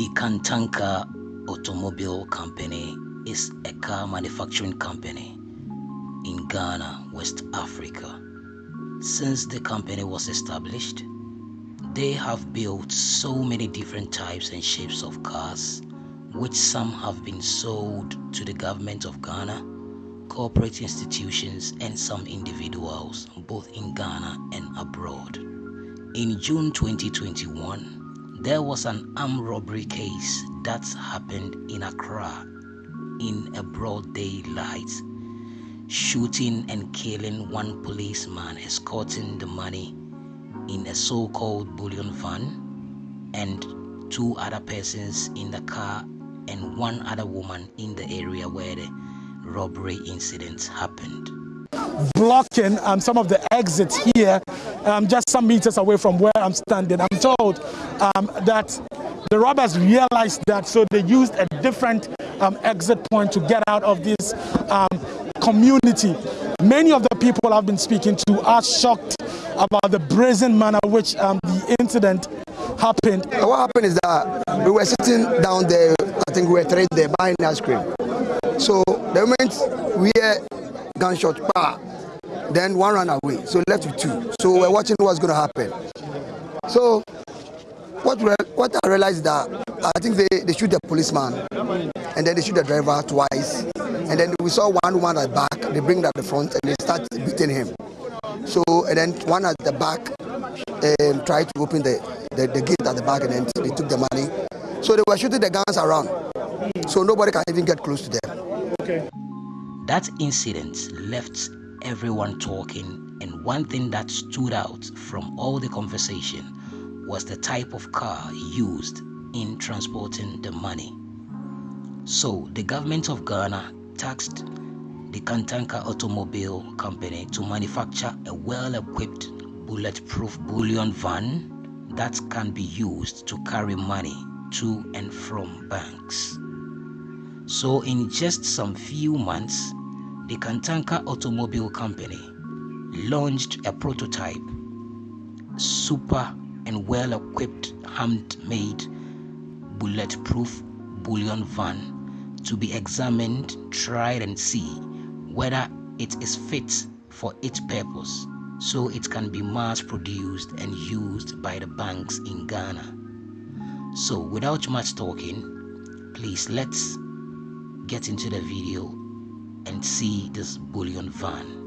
The Kantanka Automobile Company is a car manufacturing company in Ghana, West Africa. Since the company was established, they have built so many different types and shapes of cars, which some have been sold to the government of Ghana, corporate institutions, and some individuals, both in Ghana and abroad. In June 2021, there was an armed robbery case that happened in Accra in a broad daylight, shooting and killing one policeman escorting the money in a so called bullion van, and two other persons in the car, and one other woman in the area where the robbery incident happened. Blocking um, some of the exits here, um, just some meters away from where I'm standing. I'm told um, that the robbers realized that, so they used a different um, exit point to get out of this um, community. Many of the people I've been speaking to are shocked about the brazen manner which um, the incident happened. What happened is that we were sitting down there, I think we were three there buying ice cream. So the moment we hear gunshot, bah, then one ran away, so left with two. So we're watching what's going to happen. So what what I realized that I think they, they shoot the policeman and then they shoot the driver twice. And then we saw one woman at the back, they bring that at the front and they start beating him. So and then one at the back um, tried to open the, the, the gate at the back and then they took the money. So they were shooting the guns around. So nobody can even get close to them. Okay. That incident left everyone talking, and one thing that stood out from all the conversation was the type of car used in transporting the money. So, the government of Ghana taxed the Kantanka Automobile Company to manufacture a well equipped bulletproof bullion van that can be used to carry money to and from banks. So, in just some few months, the Kantanka Automobile Company launched a prototype, super and well equipped handmade bulletproof bullion van to be examined, tried, and see whether it is fit for its purpose so it can be mass produced and used by the banks in Ghana. So, without much talking, please let's get into the video and see this bullion van.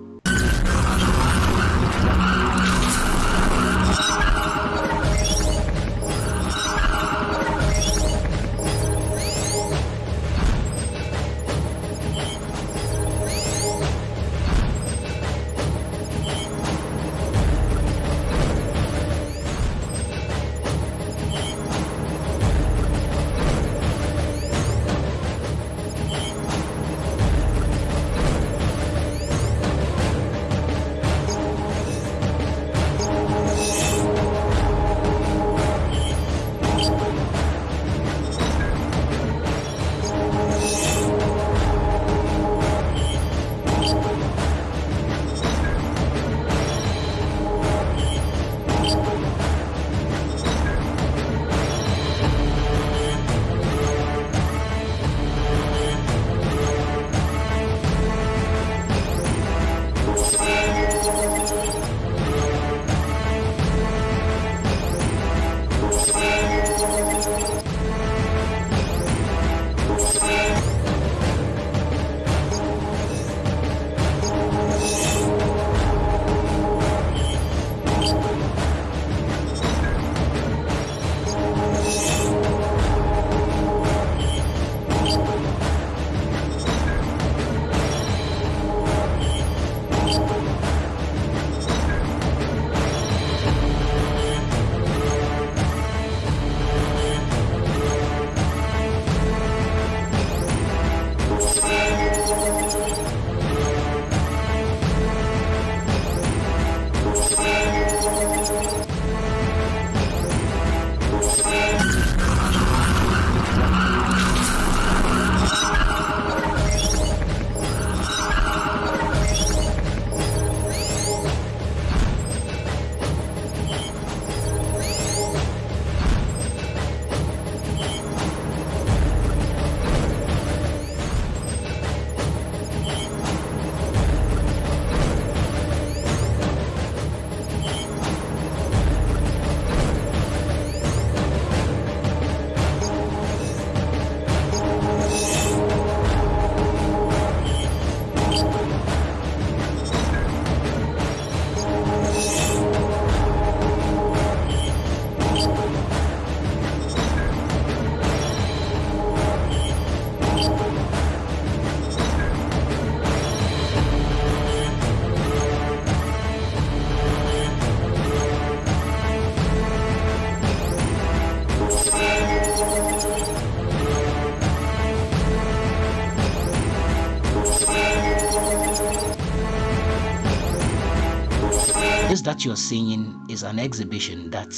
That you're seeing is an exhibition that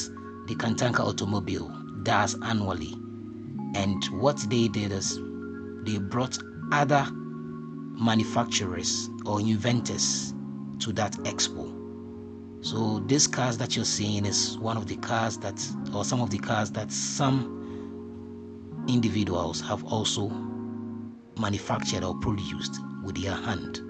the Kantanka Automobile does annually. And what they did is they brought other manufacturers or inventors to that expo. So these cars that you're seeing is one of the cars that, or some of the cars that some individuals have also manufactured or produced with their hand.